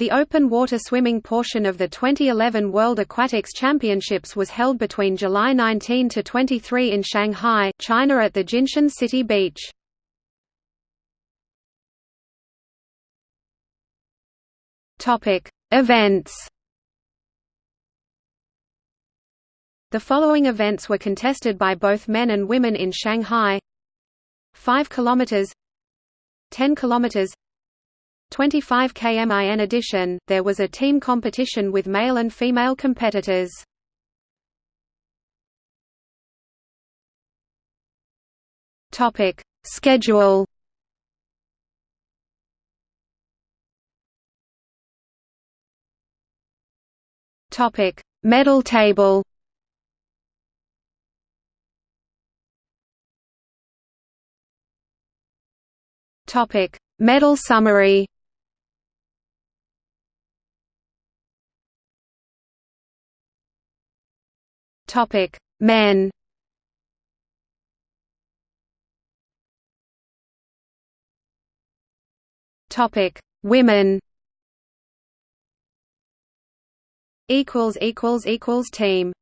The open water swimming portion of the 2011 World Aquatics Championships was held between July 19 to 23 in Shanghai, China at the Jinshan City Beach. Topic: Events. The following events were contested by both men and women in Shanghai. 5 kilometers 10 kilometers 25 km in addition, there was a team competition with male and female competitors. Topic: Schedule. Topic: Medal table. Topic: Medal summary. Topic: Men. Topic: Women. Equals equals equals team.